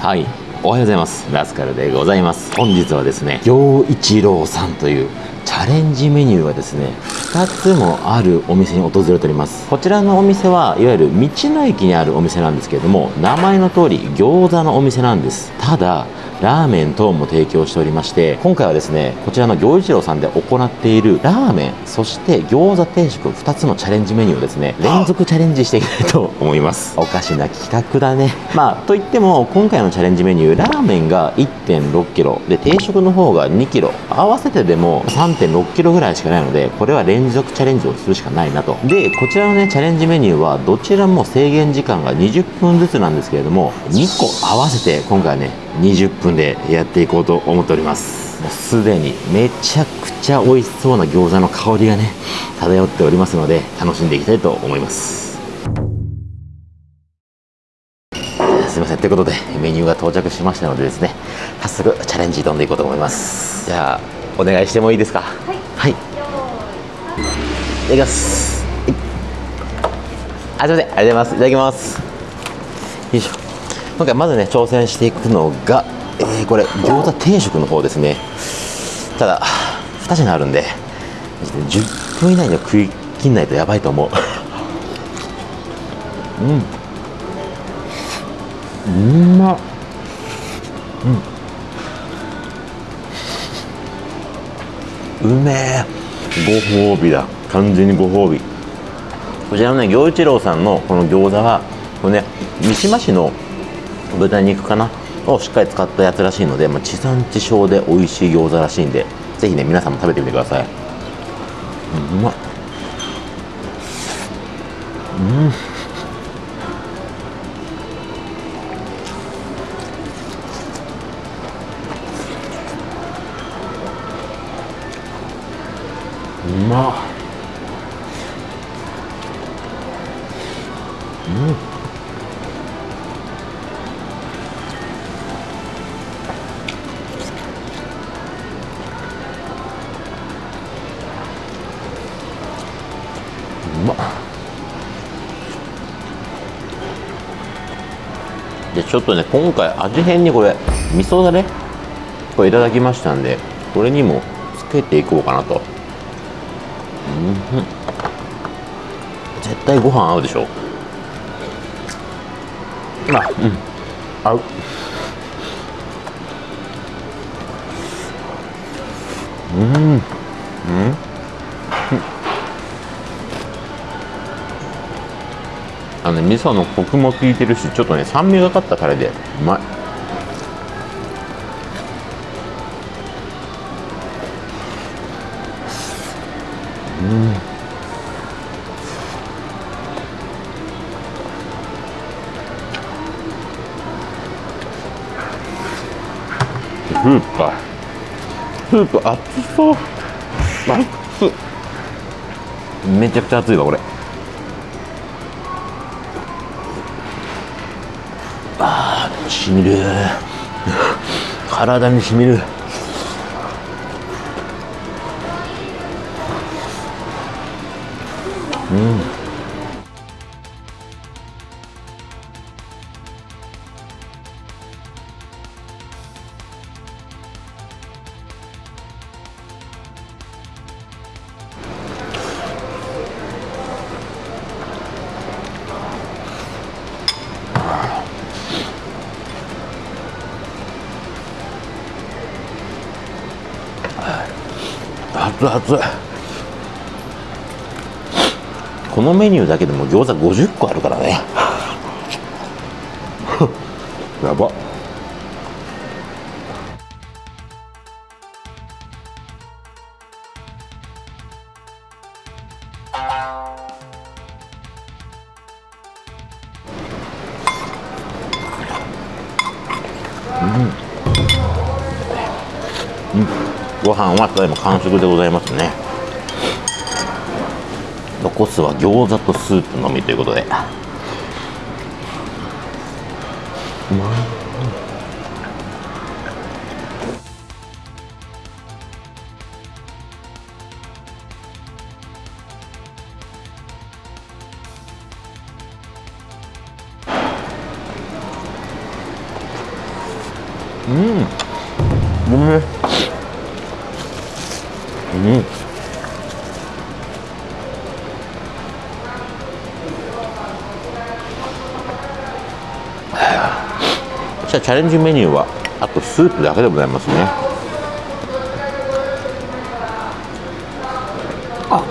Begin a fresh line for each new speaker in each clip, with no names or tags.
はい。おはようございます。ラスカルでございます。本日はですね陽一郎さんというチャレンジメニューがですね2つもあるお店に訪れております。こちらのお店はいわゆる道の駅にあるお店なんですけれども名前の通り餃子のお店なんです。ただラーメン等も提供しておりまして今回はですねこちらの行一郎さんで行っているラーメンそして餃子定食2つのチャレンジメニューをですね連続チャレンジしていきたいと思います。おかしな企画だね。まあといっても今回のチャレンジメニューラーメンが1 6キロで定食の方が2キロ合わせてでも3 6キロぐらいしかないのでこれは連続チャレンジをするしかないなと。でこちらのねチャレンジメニューはどちらも制限時間が20分ずつなんですけれども2個合わせて今回はね20分でやっていこうと思っております。もうすでにめちゃくちゃ美味しそうな餃子の香りがね漂っておりますので楽しんでいきたいと思います。すいません。ということでメニューが到着しましたのでですね早速チャレンジ挑んでいこうと思います。じゃあお願いしてもいいですか？はい。はい。いただきます。はい。あすいません。ありがとうございます。いただきます。よいしょ今回まずね挑戦していくのが、えー、これ餃子定食の方ですね。ただ2品あるんで10分以内には食い切んないとやばいと思う。うん。うまっ。うん。うめえ。ご褒美だ。完全にご褒美。こちらのね行一郎さんのこの餃子はこれね三島市の豚肉かな？をしっかり使ったやつらしいので、まあ、地産地消で美味しい餃子らしいんでぜひね皆さんも食べてみてください、うまっうん。うまっうん。ちょっとね今回味変にこれ味噌だれこれいただきましたんでこれにもつけていこうかなと。うん絶対ご飯合うでしょ。あうん。合う。うん。うんあの味噌のコクも効いてるしちょっとね酸味がかったタレで。うまい。うん。スープか。スープ熱そう。めちゃくちゃ熱いわこれ。しみる。体にしみる。うん。熱々このメニューだけでも餃子50個あるからね。やばご飯はただいま完食でございますね。残すは餃子とスープのみということで。うまい
うんうんチャレンジメニューはあとスープだけでございますね。あ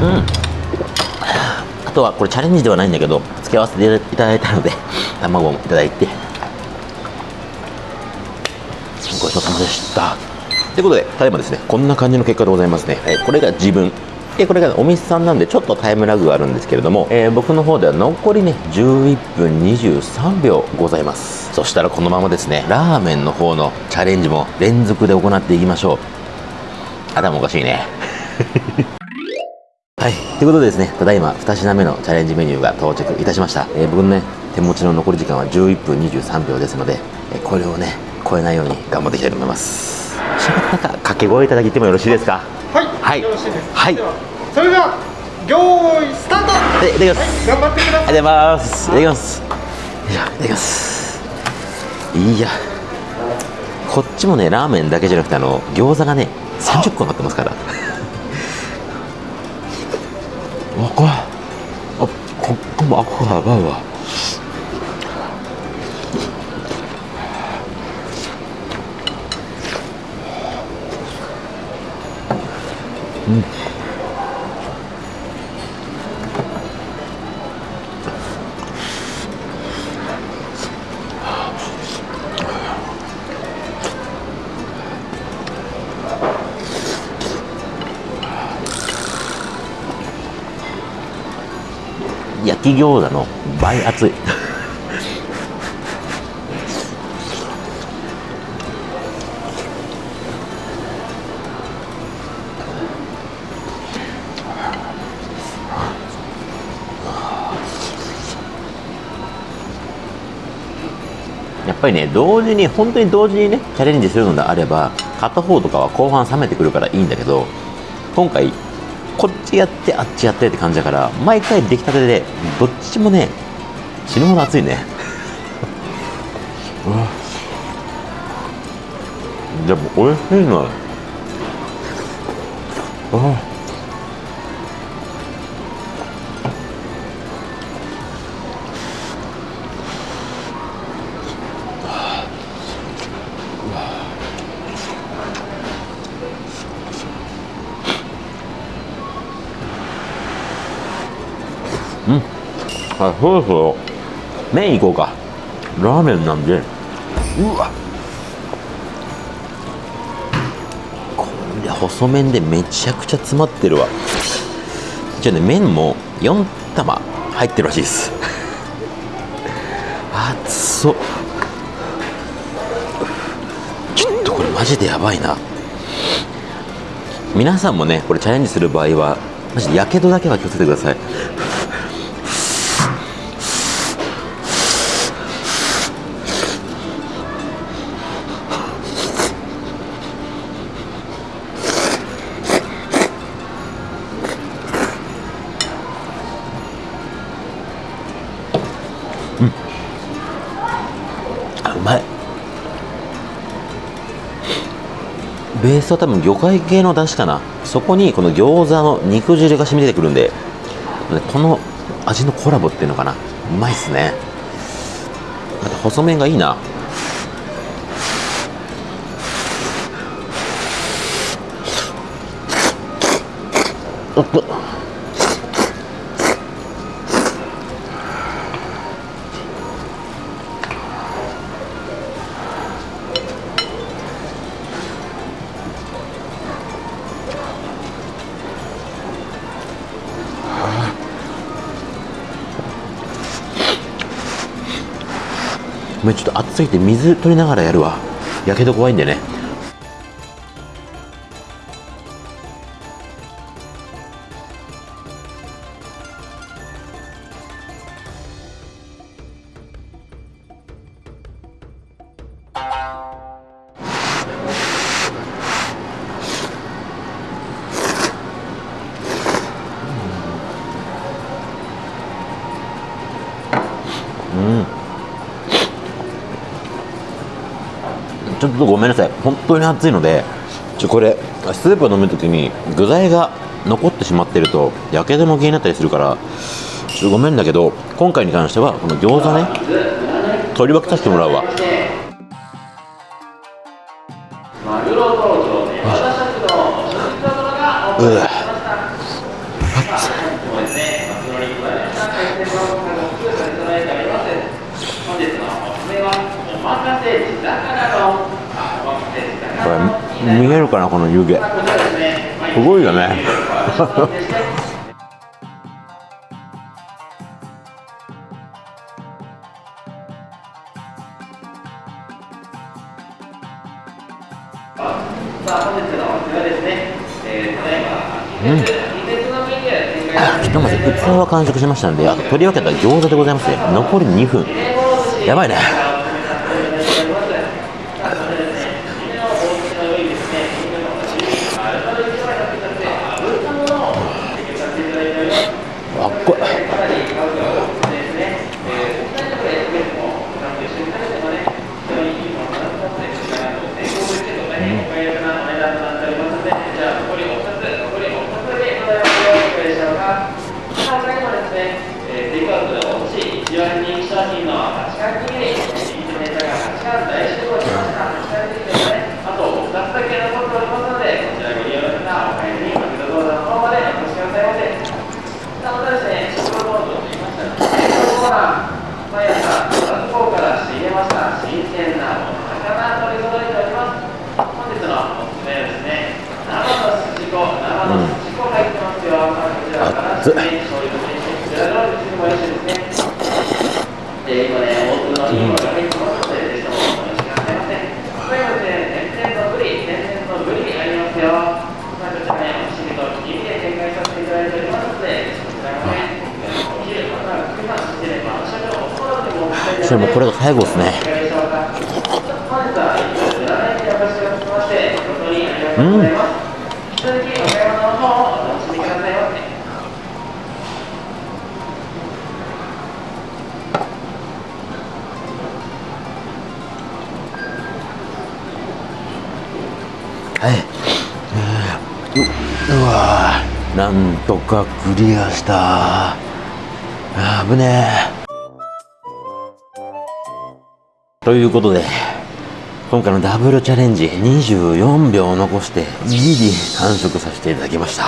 うん。あとはこれチャレンジではないんだけど付け合わせていただいたので卵もいただいてということでただいまですね。こんな感じの結果でございますね、えこれが自分。でこれがお店さんなんでちょっとタイムラグがあるんですけれども、えー、僕の方では残りね11分23秒ございます。そしたらこのままですねラーメンの方のチャレンジも連続で行っていきましょう。頭おかしいね。はい。ということでですね、ただいま2品目のチャレンジメニューが到着いたしました。えー、僕のね、手持ちの残り時間は11分23秒ですので、これをね、超えないように頑張っていきたいと思います。掛け声いただいてもよろしいですか？
はい。はい。よろしいです。はい。それでは、用意スタートはい、いただきます。頑張ってください。ありがとうございます。いただきます。よいただきます。いや。こっちもね、ラーメンだけじゃなくて、あの、餃子がね、30個乗ってますから。わこあここも赤がやばいわうん。焼き餃子の。倍熱い。ぱりね同時に本当に同時にねチャレンジするのであれば片方とかは後半冷めてくるからいいんだけど今回こっちやってあっちやってって感じだから毎回出来たてでどっちもね死ぬほど熱いね。でも美味しいな。あうあそろそろ麺いこうか。ラーメンなんで。うわ。これ細麺でめちゃくちゃ詰まってるわ。じゃね麺も4玉入ってるらしいです。熱そうちょっとこれマジでやばいな。皆さんもねこれチャレンジする場合はマジでやけどだけは気をつけてください。スは多分魚介系の出汁かな。そこにこの餃子の肉汁が染み出てくるんでこの味のコラボっていうのかな。うまいっすね。あと細麺がいいな。おっとごめんちょっと暑すぎて水取りながらやるわ。やけど怖いんでね。とごめんなさい。本当に熱いのでちょこれスープを飲む時に具材が残ってしまってるとやけども気になったりするからちょっとごめんだけど今回に関してはこの餃子ね取り分けさせてもらうわ。うわこれ見えるかなこの湯気。すごいよね。うん。ひとまず器は完食しましたのであと取り分けた餃子でございますね残り2分。やばいねそれもこれが最後ですね。うん。はい、ううわなんとかクリアしたあー危ねえということで今回のダブルチャレンジ24秒残してギリ完食させていただきました。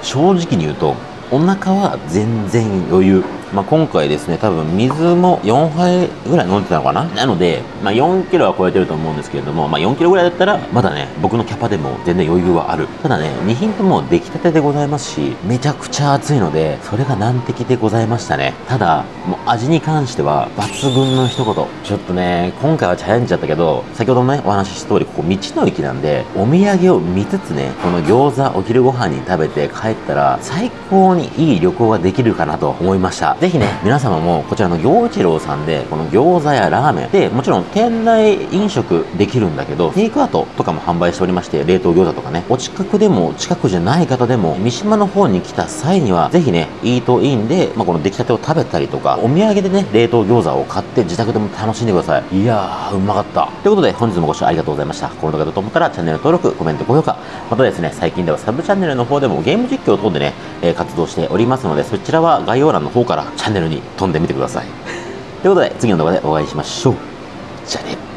正直に言うとお腹は全然余裕、まあ、今回ですね多分水も4杯ぐらい飲んでたのかな？なので、まあ、4キロは超えてると思うんですけれども、まあ、4キロぐらいだったらまだね僕のキャパでも全然余裕はある。ただね2品とも出来たてでございますしめちゃくちゃ熱いのでそれが難敵でございましたね。ただもう味に関しては抜群の一言。ちょっとね今回はチャレンジだったけど先ほどもねお話しした通りここ道の駅なんでお土産を見つつねこの餃子お昼ご飯に食べて帰ったら最高にいい旅行ができるかなと思いました。ぜひね皆様もこちらの行一郎さんでこの餃子やラーメンでもちろん店内飲食できるんだけどテイクアウトとかも販売しておりまして冷凍餃子とかねお近くでも近くじゃない方でも三島の方に来た際にはぜひねイートインで、まあ、この出来たてを食べたりとかお土産でね冷凍餃子を買って自宅でも楽しんでください。いやーうまかった。ということで本日もご視聴ありがとうございました。この動画だと思ったらチャンネル登録コメント高評価またですね最近ではサブチャンネルの方でもゲーム実況等でね、え活動しておりますのでそちらは概要欄の方からチャンネルに飛んでみてください。ということで次の動画でお会いしましょう。じゃあね。